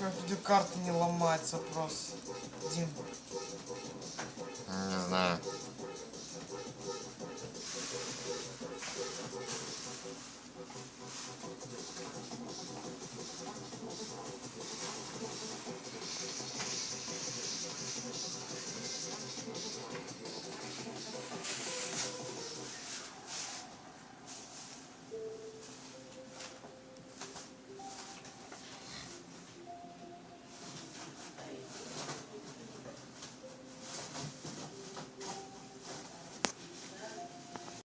Как видеокарта не ломается просто. Дима.